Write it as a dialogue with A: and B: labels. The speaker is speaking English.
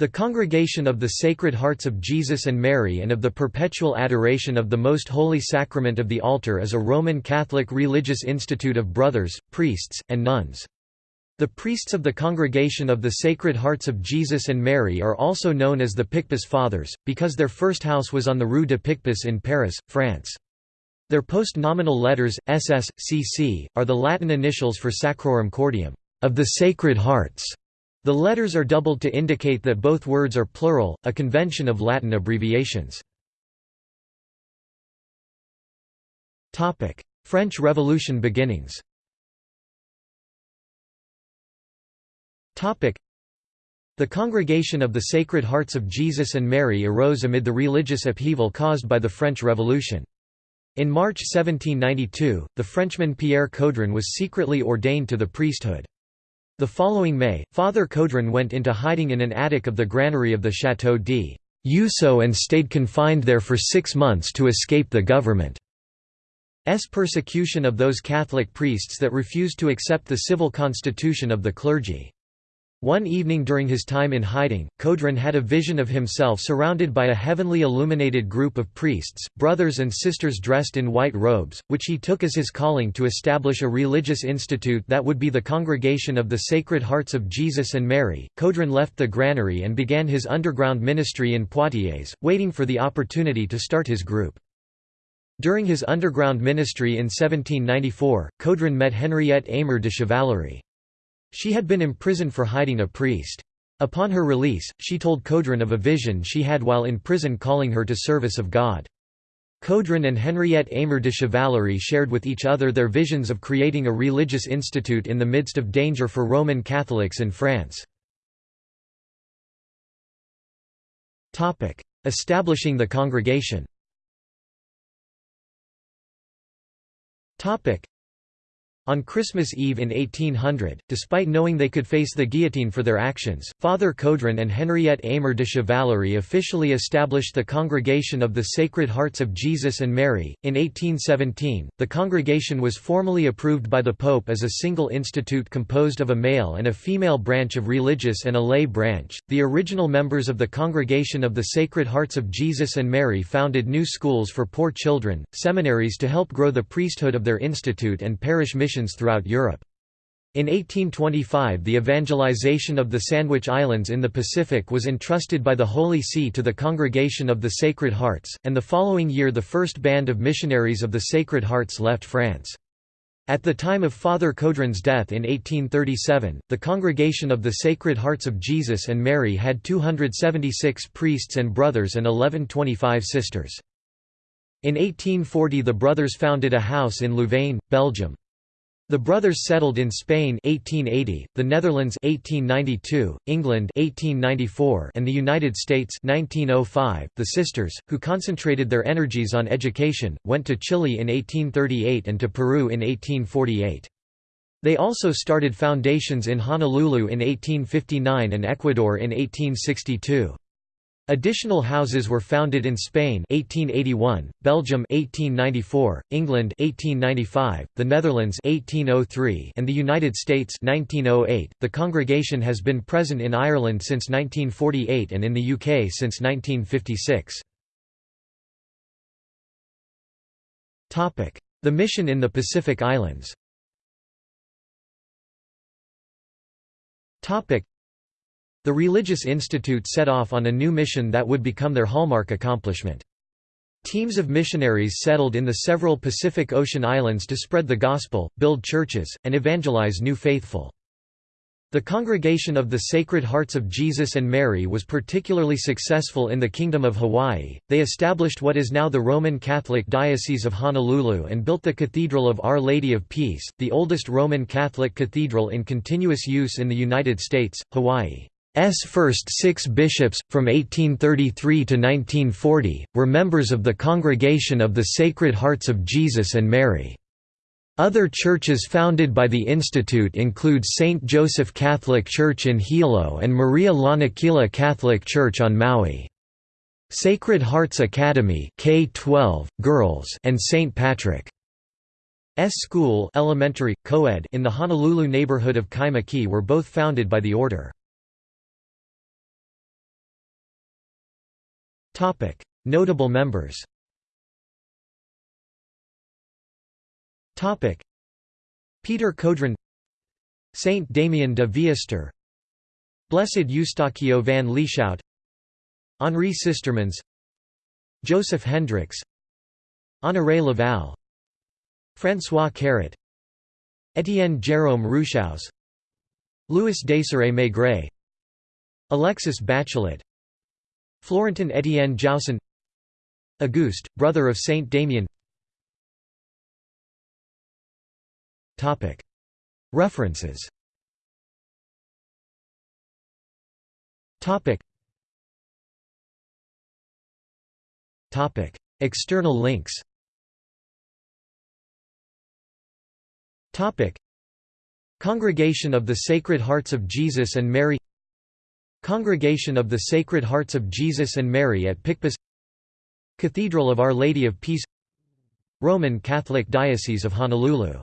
A: The Congregation of the Sacred Hearts of Jesus and Mary and of the Perpetual Adoration of the Most Holy Sacrament of the Altar is a Roman Catholic religious institute of brothers, priests, and nuns. The priests of the Congregation of the Sacred Hearts of Jesus and Mary are also known as the Picpus Fathers, because their first house was on the Rue de Picpus in Paris, France. Their post-nominal letters, SS, CC, are the Latin initials for Sacrorum Cordium, of the Sacred Hearts. The letters are doubled to indicate that both words are plural, a convention of Latin abbreviations. French Revolution beginnings the Congregation of the Sacred Hearts of Jesus and Mary arose amid the religious upheaval caused by the French Revolution. In March 1792, the Frenchman Pierre Coudrin was secretly ordained to the priesthood. The following May, Father Coudrin went into hiding in an attic of the granary of the Château d'Usseau and stayed confined there for six months to escape the government's persecution of those Catholic priests that refused to accept the civil constitution of the clergy. One evening during his time in hiding, Coudrin had a vision of himself surrounded by a heavenly illuminated group of priests, brothers and sisters dressed in white robes, which he took as his calling to establish a religious institute that would be the Congregation of the Sacred Hearts of Jesus and Mary. Coudrin left the granary and began his underground ministry in Poitiers, waiting for the opportunity to start his group. During his underground ministry in 1794, Coudrin met Henriette Aymer de Chevalerie. She had been imprisoned for hiding a priest. Upon her release, she told Coudrin of a vision she had while in prison calling her to service of God. Coudrin and Henriette Aymer de Chevalerie shared with each other their visions of creating a religious institute in the midst of danger for Roman Catholics in France. Establishing the congregation on Christmas Eve in 1800, despite knowing they could face the guillotine for their actions, Father Coudrin and Henriette Aymer de Chevalerie officially established the Congregation of the Sacred Hearts of Jesus and Mary. In 1817, the congregation was formally approved by the Pope as a single institute composed of a male and a female branch of religious and a lay branch. The original members of the Congregation of the Sacred Hearts of Jesus and Mary founded new schools for poor children, seminaries to help grow the priesthood of their institute, and parish missions missions throughout Europe. In 1825 the evangelization of the Sandwich Islands in the Pacific was entrusted by the Holy See to the Congregation of the Sacred Hearts, and the following year the first band of missionaries of the Sacred Hearts left France. At the time of Father Coudrin's death in 1837, the Congregation of the Sacred Hearts of Jesus and Mary had 276 priests and brothers and 1125 sisters. In 1840 the brothers founded a house in Louvain, Belgium. The brothers settled in Spain 1880, the Netherlands 1892, England 1894, and the United States 1905. The sisters, who concentrated their energies on education, went to Chile in 1838 and to Peru in 1848. They also started foundations in Honolulu in 1859 and Ecuador in 1862. Additional houses were founded in Spain 1881, Belgium 1894, England 1895, the Netherlands 1803, and the United States 1908. The congregation has been present in Ireland since 1948 and in the UK since 1956. Topic: The mission in the Pacific Islands. Topic: the Religious Institute set off on a new mission that would become their hallmark accomplishment. Teams of missionaries settled in the several Pacific Ocean islands to spread the gospel, build churches, and evangelize new faithful. The Congregation of the Sacred Hearts of Jesus and Mary was particularly successful in the Kingdom of Hawaii. They established what is now the Roman Catholic Diocese of Honolulu and built the Cathedral of Our Lady of Peace, the oldest Roman Catholic cathedral in continuous use in the United States, Hawaii. S first six bishops, from 1833 to 1940, were members of the Congregation of the Sacred Hearts of Jesus and Mary. Other churches founded by the Institute include St. Joseph Catholic Church in Hilo and Maria Lanakila Catholic Church on Maui. Sacred Hearts Academy K-12, girls and St. Patrick's School elementary, co-ed in the Honolulu neighborhood of Kaimuki were both founded by the order. Notable members Peter Coudrin Saint Damien de Veuster Blessed Eustachio van Lieshout Henri Sistermans Joseph Hendricks Honoré Laval François Caret Étienne Jérôme Rouchouze Louis Desiré Maigret Alexis Bachelot Florentin Étienne Jaussen Auguste, brother of Saint Damien. References. External links. Congregation of the Sacred Hearts of Jesus and Mary Congregation of the Sacred Hearts of Jesus and Mary at Picpus Cathedral of Our Lady of Peace Roman Catholic Diocese of Honolulu